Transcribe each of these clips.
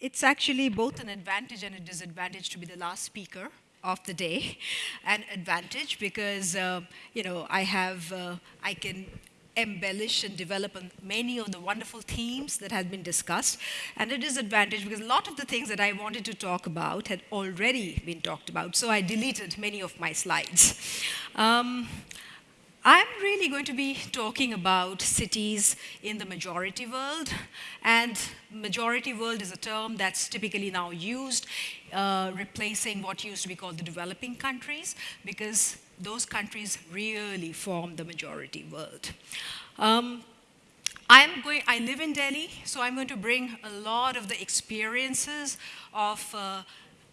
it's actually both an advantage and a disadvantage to be the last speaker of the day. An advantage because, uh, you know, I have, uh, I can embellish and develop many of the wonderful themes that have been discussed. And a disadvantage because a lot of the things that I wanted to talk about had already been talked about. So I deleted many of my slides. Um, I'm really going to be talking about cities in the majority world. And majority world is a term that's typically now used, uh, replacing what used to be called the developing countries, because those countries really form the majority world. Um, I'm going, I live in Delhi, so I'm going to bring a lot of the experiences of uh,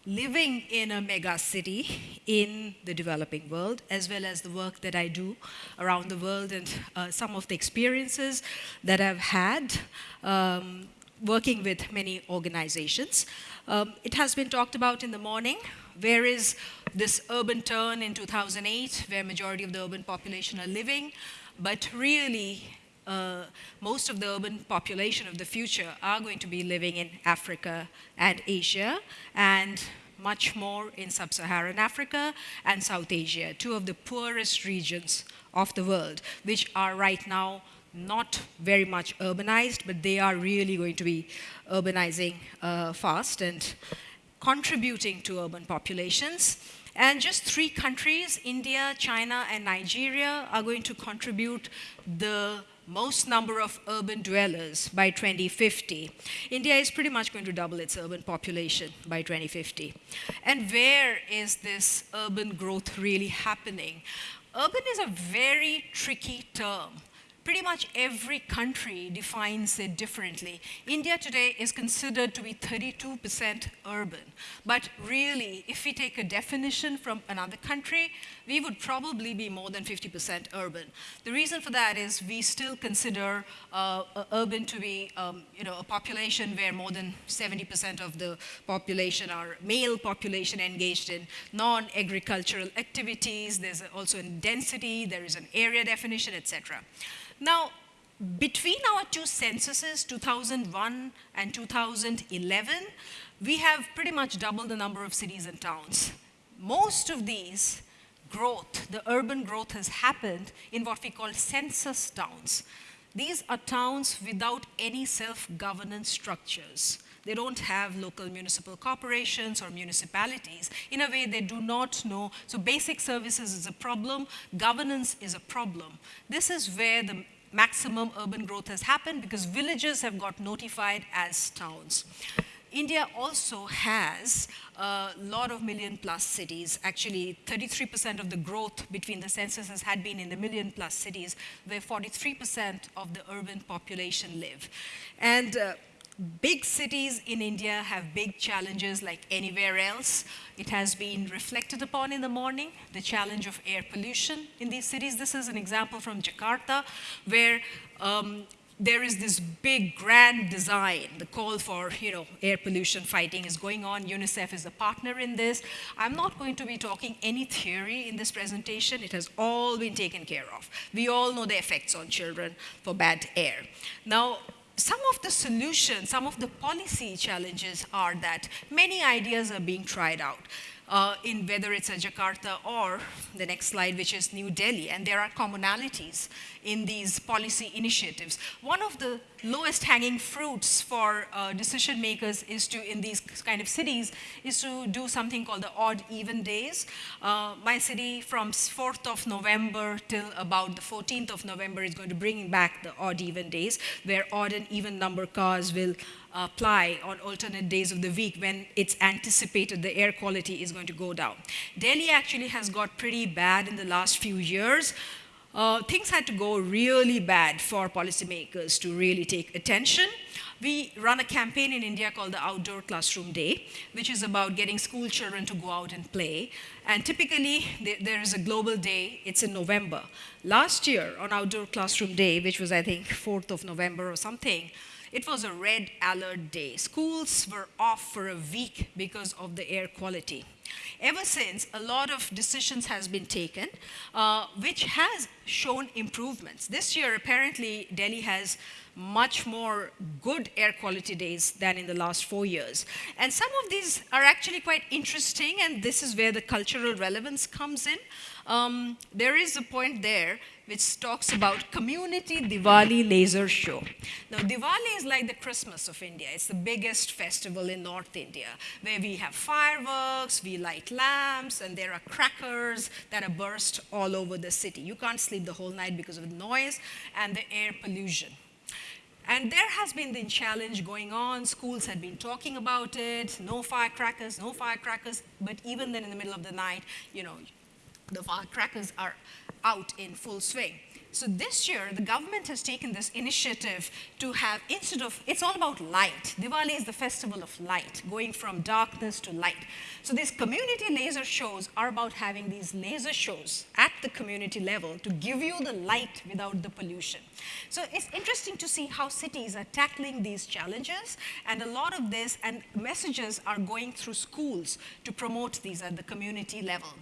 living in a mega city in the developing world, as well as the work that I do around the world and uh, some of the experiences that I've had um, working with many organizations. Um, it has been talked about in the morning. Where is this urban turn in 2008, where majority of the urban population are living? But really, uh, most of the urban population of the future are going to be living in Africa and Asia, and much more in sub-Saharan Africa and South Asia, two of the poorest regions of the world, which are right now not very much urbanized, but they are really going to be urbanizing uh, fast and contributing to urban populations. And just three countries, India, China, and Nigeria, are going to contribute the most number of urban dwellers by 2050. India is pretty much going to double its urban population by 2050. And where is this urban growth really happening? Urban is a very tricky term pretty much every country defines it differently. India today is considered to be 32% urban. But really, if we take a definition from another country, we would probably be more than 50% urban. The reason for that is we still consider uh, urban to be um, you know, a population where more than 70% of the population are male population engaged in non-agricultural activities. There's also a density, there is an area definition, etc. Now, between our two censuses, 2001 and 2011, we have pretty much doubled the number of cities and towns. Most of these growth, the urban growth has happened in what we call census towns. These are towns without any self-governance structures. They don't have local municipal corporations or municipalities. In a way, they do not know. So basic services is a problem. Governance is a problem. This is where the maximum urban growth has happened because villages have got notified as towns. India also has a lot of million plus cities. Actually, 33% of the growth between the censuses had been in the million plus cities, where 43% of the urban population live. And uh, Big cities in India have big challenges like anywhere else. It has been reflected upon in the morning, the challenge of air pollution in these cities. This is an example from Jakarta, where um, there is this big grand design. The call for you know, air pollution fighting is going on. UNICEF is a partner in this. I'm not going to be talking any theory in this presentation. It has all been taken care of. We all know the effects on children for bad air. Now, some of the solutions, some of the policy challenges are that many ideas are being tried out uh, in whether it's a Jakarta or the next slide, which is New Delhi. And there are commonalities in these policy initiatives. One of the lowest hanging fruits for uh, decision makers is to, in these kind of cities, is to do something called the odd even days. Uh, my city from 4th of November till about the 14th of November is going to bring back the odd even days, where odd and even number cars will apply on alternate days of the week when it's anticipated the air quality is going to go down. Delhi actually has got pretty bad in the last few years. Uh, things had to go really bad for policymakers to really take attention. We run a campaign in India called the Outdoor Classroom Day, which is about getting school children to go out and play. And typically, there is a global day, it's in November. Last year, on Outdoor Classroom Day, which was, I think, 4th of November or something, it was a red alert day. Schools were off for a week because of the air quality. ever since, a lot of decisions has been taken, uh, which has shown improvements. This year, apparently, Delhi has much more good air quality days than in the last four years. And some of these are actually quite interesting, and this is where the cultural relevance comes in. Um, there is a point there which talks about community Diwali laser show. Now, Diwali is like the Christmas of India. It's the biggest festival in North India, where we have fireworks, we light lamps, and there are crackers that are burst all over the city. You can't sleep the whole night because of the noise and the air pollution. And there has been the challenge going on. Schools had been talking about it. No firecrackers, no firecrackers. But even then, in the middle of the night, you know, the firecrackers are out in full swing. So this year, the government has taken this initiative to have, instead of, it's all about light. Diwali is the festival of light, going from darkness to light. So these community laser shows are about having these laser shows at the community level to give you the light without the pollution. So it's interesting to see how cities are tackling these challenges, and a lot of this and messages are going through schools to promote these at the community level.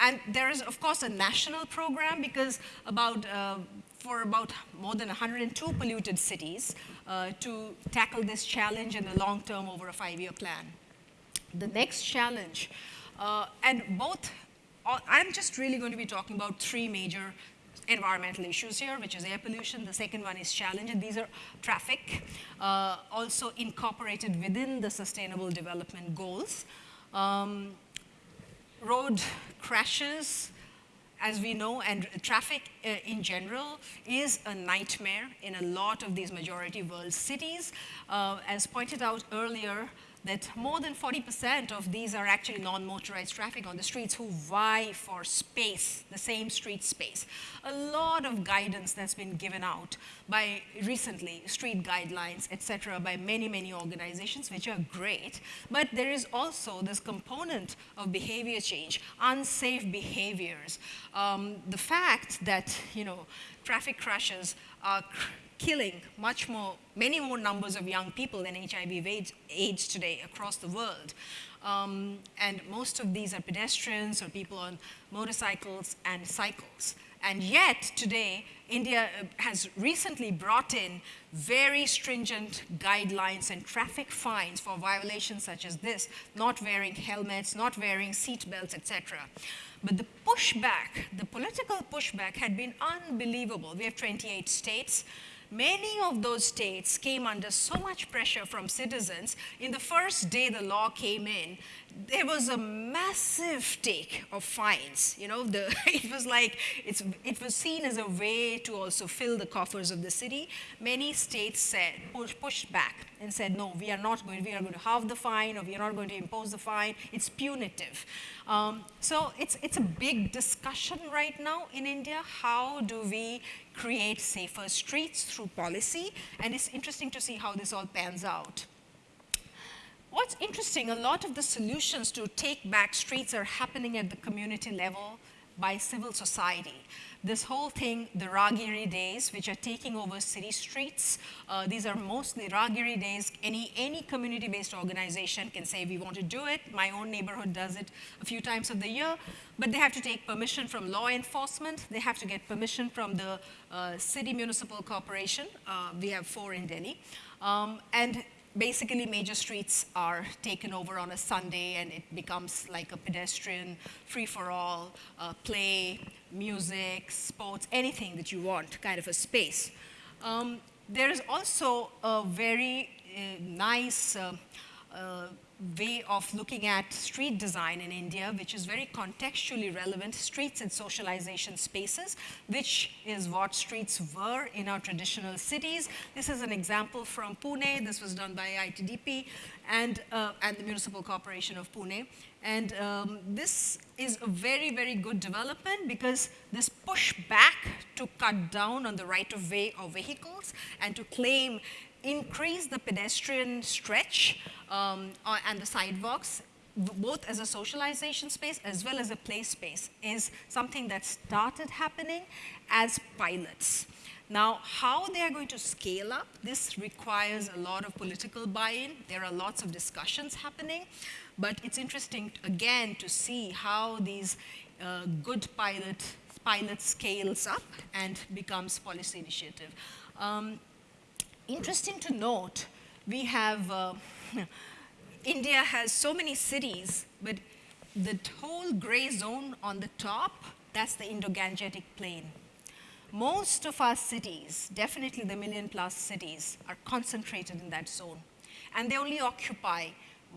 And there is, of course, a national program because about, uh, for about more than 102 polluted cities uh, to tackle this challenge in the long term over a five-year plan. The next challenge, uh, and both, I'm just really going to be talking about three major environmental issues here, which is air pollution. The second one is challenge, and these are traffic, uh, also incorporated within the sustainable development goals. Um, road crashes, as we know, and traffic uh, in general is a nightmare in a lot of these majority world cities. Uh, as pointed out earlier, that more than 40% of these are actually non-motorized traffic on the streets who vie for space, the same street space. A lot of guidance that's been given out by recently, street guidelines, et cetera, by many, many organizations, which are great. But there is also this component of behavior change, unsafe behaviors. Um, the fact that, you know, traffic crashes are killing much more, many more numbers of young people than HIV AIDS, AIDS today across the world. Um, and most of these are pedestrians or people on motorcycles and cycles. And yet, today, India uh, has recently brought in very stringent guidelines and traffic fines for violations such as this, not wearing helmets, not wearing seat belts, etc. But the pushback, the political pushback had been unbelievable. We have 28 states. Many of those states came under so much pressure from citizens. In the first day the law came in, there was a massive take of fines. You know, the, it was like, it was seen as a way to also fill the coffers of the city. Many states said, push, pushed back and said, no, we are not going, we are going to halve the fine or we are not going to impose the fine. It's punitive. Um, so it's, it's a big discussion right now in India. How do we create safer streets through policy? And it's interesting to see how this all pans out. What's interesting, a lot of the solutions to take back streets are happening at the community level by civil society. This whole thing, the Raahgiri days, which are taking over city streets, uh, these are mostly Raahgiri days. Any, any community-based organization can say, we want to do it. My own neighborhood does it a few times of the year, but they have to take permission from law enforcement. They have to get permission from the uh, city municipal corporation. Uh, we have four in Delhi. Um, and basically major streets are taken over on a Sunday and it becomes like a pedestrian, free-for-all, uh, play, music, sports, anything that you want, kind of a space. Um, there is also a very uh, nice uh, uh way of looking at street design in India, which is very contextually relevant, streets and socialization spaces, which is what streets were in our traditional cities. This is an example from Pune. This was done by ITDP and, uh, and the Municipal Corporation of Pune. And um, this is a very, very good development because this push back to cut down on the right of way of vehicles and to claim increase the pedestrian stretch um, uh, and the sidewalks both as a socialization space as well as a play space is something that started happening as pilots. Now, how they are going to scale up, this requires a lot of political buy-in. There are lots of discussions happening, but it's interesting, again, to see how these uh, good pilot, pilot scales up and becomes policy initiative. Um, interesting to note, we have, uh, India has so many cities, but the whole gray zone on the top, that's the Indo-Gangetic Plain. Most of our cities, definitely the million plus cities, are concentrated in that zone. And they only occupy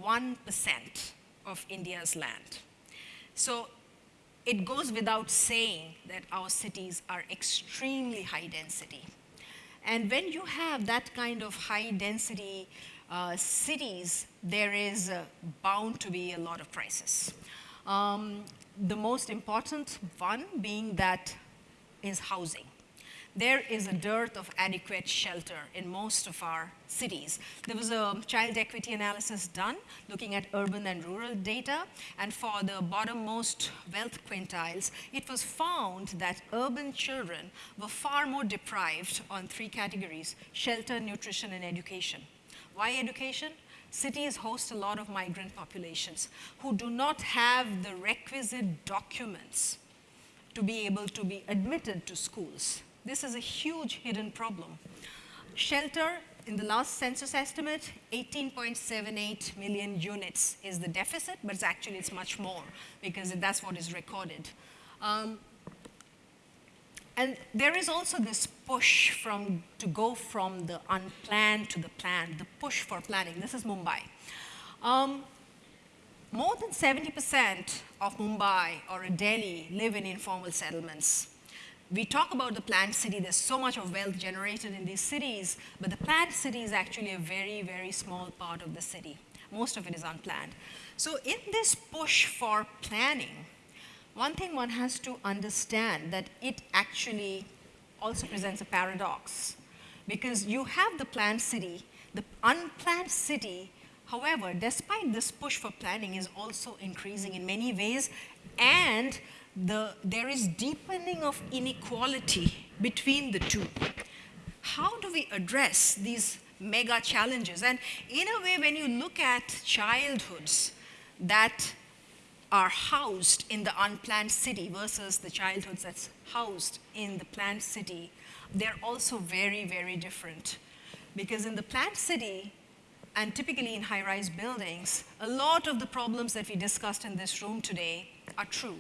1% of India's land. So it goes without saying that our cities are extremely high density. And when you have that kind of high density uh, cities, there is uh, bound to be a lot of crisis. Um, the most important one being that is housing there is a dearth of adequate shelter in most of our cities. There was a child equity analysis done looking at urban and rural data, and for the bottommost wealth quintiles, it was found that urban children were far more deprived on three categories, shelter, nutrition, and education. Why education? Cities host a lot of migrant populations who do not have the requisite documents to be able to be admitted to schools. This is a huge hidden problem. Shelter, in the last census estimate, 18.78 million units is the deficit, but it's actually it's much more because that's what is recorded. Um, and there is also this push from, to go from the unplanned to the planned, the push for planning. This is Mumbai. Um, more than 70% of Mumbai or Delhi live in informal settlements we talk about the planned city, there's so much of wealth generated in these cities, but the planned city is actually a very, very small part of the city. Most of it is unplanned. So in this push for planning, one thing one has to understand that it actually also presents a paradox because you have the planned city, the unplanned city, however, despite this push for planning is also increasing in many ways and the, there is deepening of inequality between the two. How do we address these mega challenges? And in a way, when you look at childhoods that are housed in the unplanned city versus the childhoods that's housed in the planned city, they're also very, very different. Because in the planned city, and typically in high-rise buildings, a lot of the problems that we discussed in this room today are true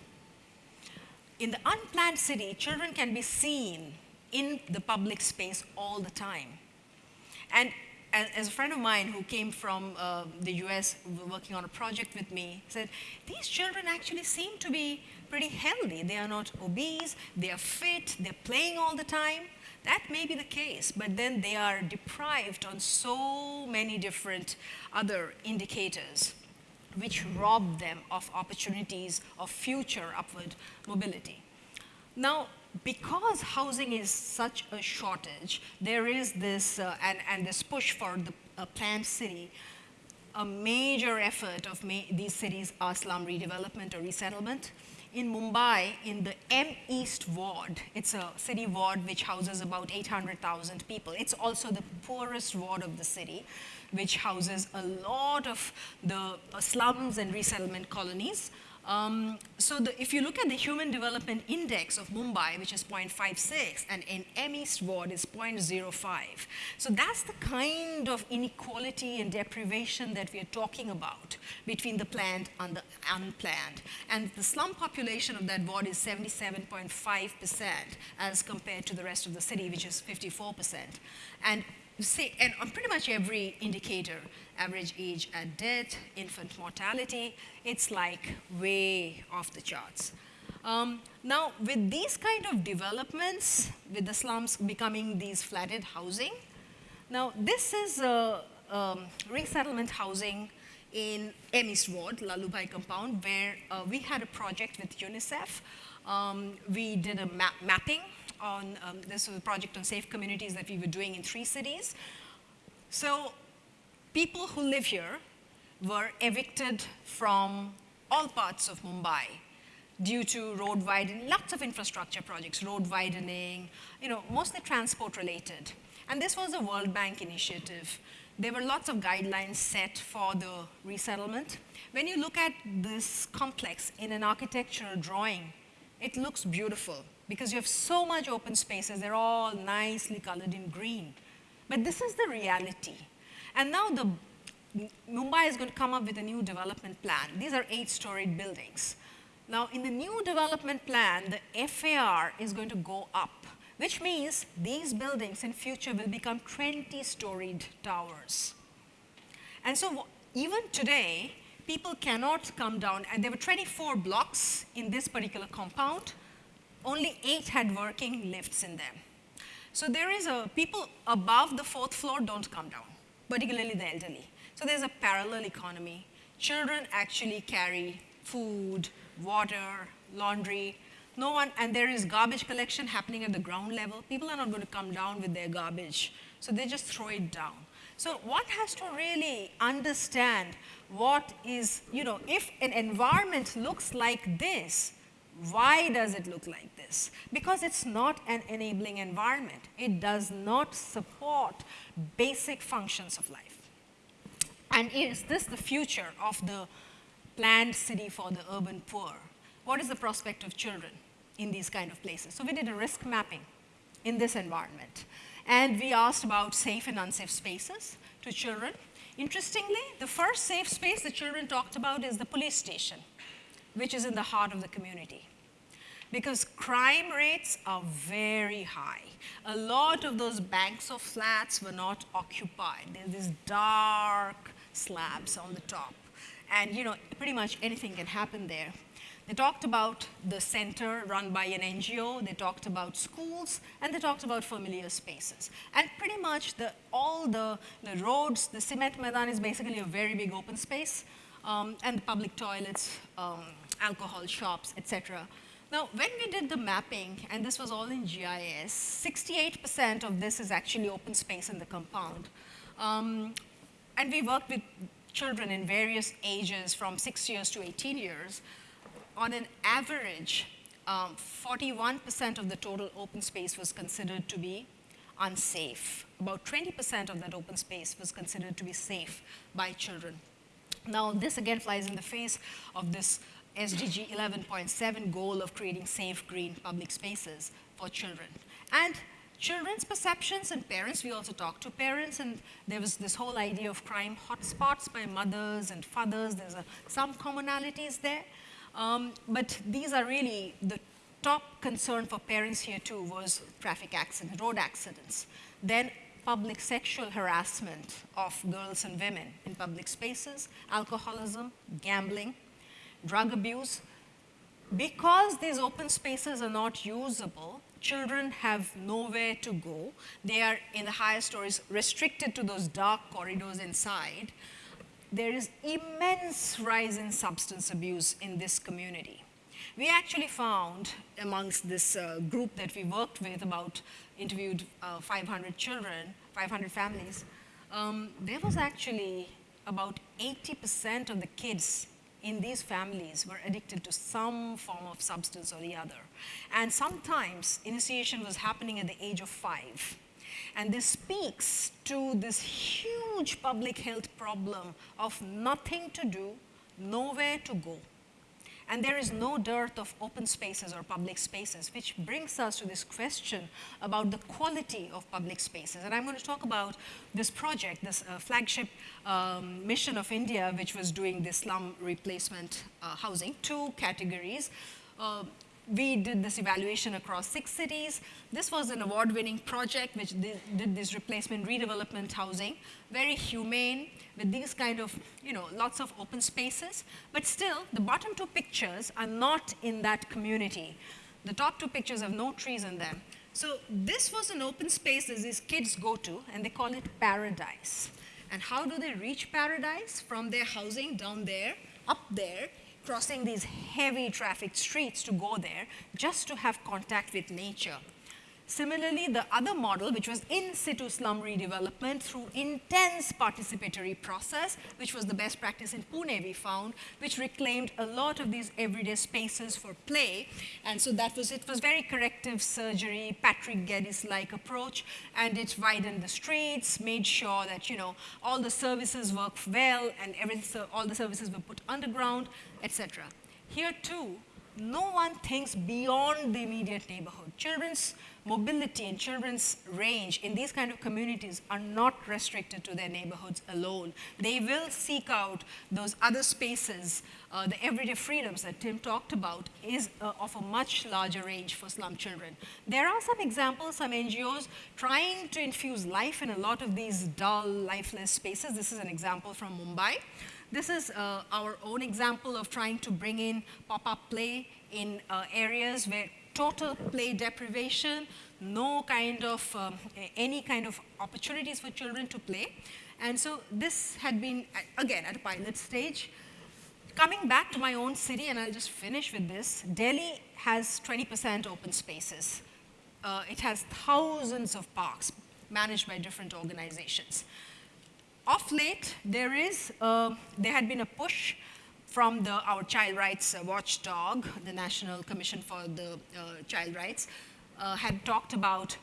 in the unplanned city, children can be seen in the public space all the time. And as a friend of mine who came from uh, the US working on a project with me said, these children actually seem to be pretty healthy. They are not obese, they are fit, they're playing all the time. That may be the case, but then they are deprived on so many different other indicators which rob them of opportunities of future upward mobility. Now, because housing is such a shortage, there is this, uh, and, and this push for the uh, planned city, a major effort of these cities are slum redevelopment or resettlement. In Mumbai, in the M East ward, it's a city ward which houses about 800,000 people. It's also the poorest ward of the city which houses a lot of the slums and resettlement colonies. Um, so the, if you look at the Human Development Index of Mumbai, which is 0.56, and in M East Ward is 0.05. So that's the kind of inequality and deprivation that we are talking about between the planned and the unplanned. And the slum population of that ward is 77.5% as compared to the rest of the city, which is 54%. And see, and on pretty much every indicator, average age at death, infant mortality, it's like way off the charts. Um, now, with these kind of developments, with the slums becoming these flatted housing, now this is a, um, resettlement housing in East Ward, Lallubhai compound, where uh, we had a project with UNICEF. Um, we did a map mapping on, um, this was a project on safe communities that we were doing in three cities. So people who live here were evicted from all parts of Mumbai due to road widening, lots of infrastructure projects, road widening, you know, mostly transport related. And this was a World Bank initiative. There were lots of guidelines set for the resettlement. When you look at this complex in an architectural drawing, it looks beautiful because you have so much open spaces. They're all nicely colored in green. But this is the reality. And now the Mumbai is going to come up with a new development plan. These are eight-storied buildings. Now, in the new development plan, the FAR is going to go up, which means these buildings in future will become 20-storied towers. And so even today, people cannot come down, and there were 24 blocks in this particular compound. Only eight had working lifts in them. So there is a, people above the fourth floor don't come down, particularly the elderly. So there's a parallel economy. Children actually carry food, water, laundry. No one, and there is garbage collection happening at the ground level. People are not going to come down with their garbage. So they just throw it down. So one has to really understand what is, you know, if an environment looks like this, why does it look like this? Because it's not an enabling environment. It does not support basic functions of life. And is this the future of the planned city for the urban poor? What is the prospect of children in these kind of places? So we did a risk mapping in this environment. And we asked about safe and unsafe spaces to children. Interestingly, the first safe space the children talked about is the police station, which is in the heart of the community. Because crime rates are very high. A lot of those banks of flats were not occupied. There's these dark slabs on the top. And you know, pretty much anything can happen there. They talked about the center run by an NGO, they talked about schools, and they talked about familiar spaces. And pretty much the, all the, the roads, the cement Maidan is basically a very big open space, um, and the public toilets, um, alcohol shops, etc. Now, when we did the mapping, and this was all in GIS, 68% of this is actually open space in the compound. Um, and we worked with children in various ages from six years to 18 years. On an average, 41% um, of the total open space was considered to be unsafe. About 20% of that open space was considered to be safe by children. Now, this again flies in the face of this SDG 11.7 goal of creating safe, green public spaces for children. And children's perceptions and parents, we also talked to parents and there was this whole idea of crime hotspots by mothers and fathers. There's a, some commonalities there. Um, but these are really the top concern for parents here too was traffic accidents, road accidents. Then public sexual harassment of girls and women in public spaces, alcoholism, gambling, drug abuse. Because these open spaces are not usable, children have nowhere to go. They are in the higher stories restricted to those dark corridors inside. There is immense rise in substance abuse in this community. We actually found amongst this uh, group that we worked with about interviewed uh, 500 children, 500 families, um, there was actually about 80% of the kids in these families were addicted to some form of substance or the other. And sometimes initiation was happening at the age of five. And this speaks to this huge public health problem of nothing to do, nowhere to go. And there is no dearth of open spaces or public spaces, which brings us to this question about the quality of public spaces. And I'm going to talk about this project, this uh, flagship um, mission of India, which was doing the slum replacement uh, housing, two categories. Uh, we did this evaluation across six cities. This was an award-winning project which did, did, this replacement redevelopment housing, very humane, with these kind of, you know, lots of open spaces. But still, the bottom two pictures are not in that community. The top two pictures have no trees in them. So this was an open space that these kids go to, and they call it paradise. And how do they reach paradise? From their housing down there, up there, crossing these heavy traffic streets to go there, just to have contact with nature. Similarly, the other model, which was in situ slum redevelopment through intense participatory process, which was the best practice in Pune we found, which reclaimed a lot of these everyday spaces for play. And so that was, it was very corrective surgery, Patrick Geddes-like approach, and it widened the streets, made sure that, you know, all the services worked well and everything, all the services were put underground, etc. Here too, no one thinks beyond the immediate neighborhood. Children's mobility and children's range in these kind of communities are not restricted to their neighborhoods alone. They will seek out those other spaces, uh, the everyday freedoms that Tim talked about is uh, of a much larger range for slum children. There are some examples, some NGOs trying to infuse life in a lot of these dull, lifeless spaces. This is an example from Mumbai. This is uh, our own example of trying to bring in pop-up play in uh, areas where total play deprivation, no kind of, um, any kind of opportunities for children to play. And so this had been, again, at a pilot stage. Coming back to my own city, and I'll just finish with this, Delhi has 20% open spaces. Uh, it has thousands of parks managed by different organizations of late, there is, uh, there had been a push from the, our child rights watchdog, the National Commission for the uh, Child Rights, uh, had talked about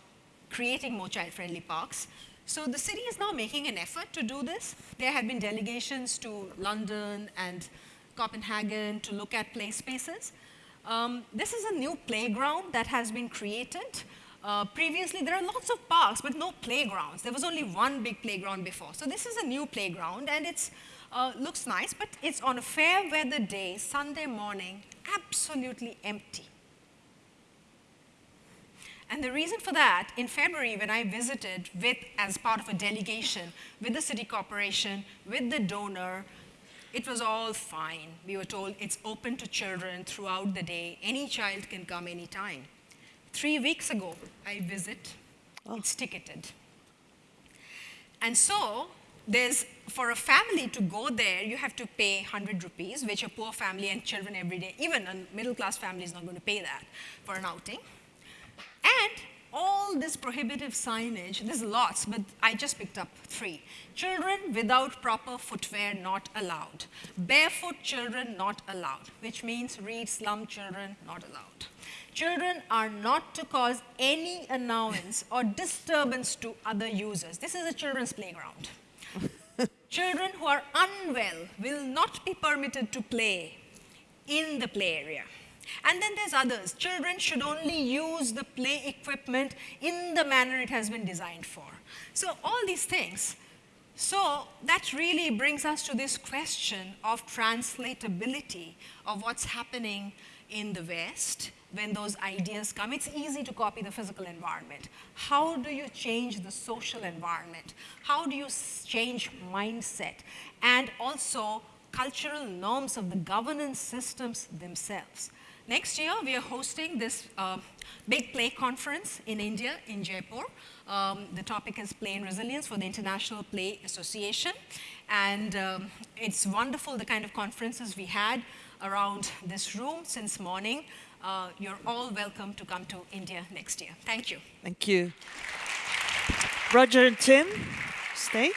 creating more child-friendly parks. So the city is now making an effort to do this. There have been delegations to London and Copenhagen to look at play spaces. Um, this is a new playground that has been created uh, previously, there are lots of parks, but no playgrounds. There was only one big playground before. So this is a new playground, and it uh, looks nice, but it's on a fair weather day, Sunday morning, absolutely empty. And the reason for that, in February, when I visited with, as part of a delegation with the city corporation, with the donor, it was all fine. We were told it's open to children throughout the day. Any child can come anytime. Three weeks ago, I visit, oh. it's ticketed. And so there's, for a family to go there, you have to pay 100 rupees, which a poor family and children every day, even a middle class family is not going to pay that for an outing. And all this prohibitive signage, there's lots, but I just picked up three. Children without proper footwear not allowed. Barefoot children not allowed, which means read slum children not allowed. Children are not to cause any annoyance or disturbance to other users. This is a children's playground. Children who are unwell will not be permitted to play in the play area. And then there's others. Children should only use the play equipment in the manner it has been designed for. So all these things. So that really brings us to this question of translatability of what's happening in the West when those ideas come. It's easy to copy the physical environment. How do you change the social environment? How do you change mindset? And also cultural norms of the governance systems themselves. Next year, we are hosting this uh, big play conference in India, in Jaipur. Um, the topic is Play and Resilience for the International Play Association. And um, it's wonderful the kind of conferences we had around this room since morning uh, you're all welcome to come to India next year. Thank you. Thank you. Roger and Tim, stay.